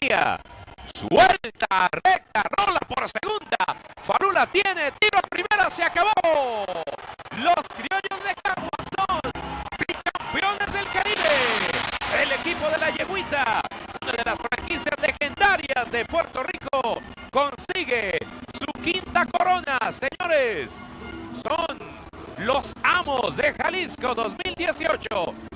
Suelta, recta, rola por segunda. Farula tiene tiro a primera, se acabó. Los criollos de Caguas son bicampeones del Caribe. El equipo de la Yeguita, una de las franquicias legendarias de Puerto Rico, consigue su quinta corona, señores. Son los amos de Jalisco 2018.